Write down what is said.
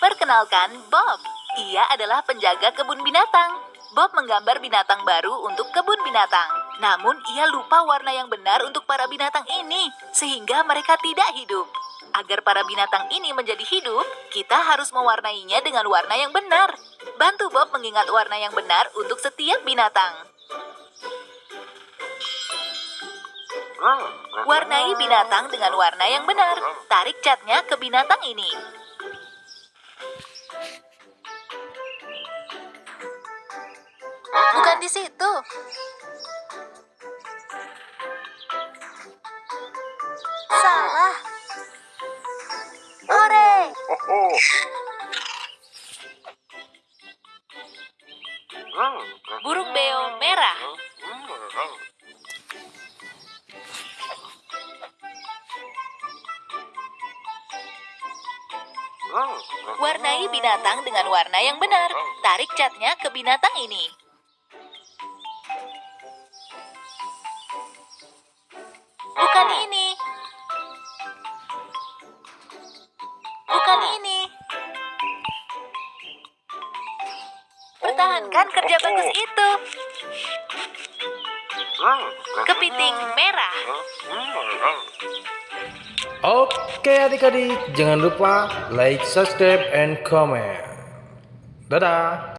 Perkenalkan, Bob. Ia adalah penjaga kebun binatang. Bob menggambar binatang baru untuk kebun binatang. Namun ia lupa warna yang benar untuk para binatang ini, sehingga mereka tidak hidup. Agar para binatang ini menjadi hidup, kita harus mewarnainya dengan warna yang benar. Bantu Bob mengingat warna yang benar untuk setiap binatang. Warnai binatang dengan warna yang benar. Tarik catnya ke binatang ini. Bukan di situ. Salah. Ore. Burung beo merah. Warnai binatang dengan warna yang benar. Tarik catnya ke binatang ini. Bukan ini. Bukan ini. Pertahankan kerja bagus itu. Kepiting merah. Oke adik-adik, jangan lupa like, subscribe, and comment. Dadah!